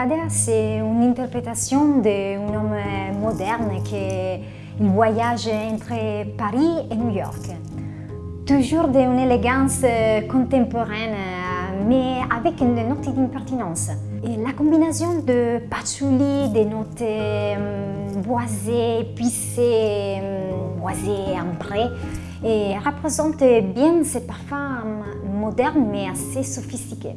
Arcadia, c'est une interprétation d'un homme moderne qui voyage entre Paris et New York. Toujours d'une élégance euh, contemporaine, euh, mais avec une note d'impertinence. La combinaison de patchouli, des notes euh, boisées, épicées, boisées, ambrées, et représente bien ces parfums modernes mais assez sophistiqués.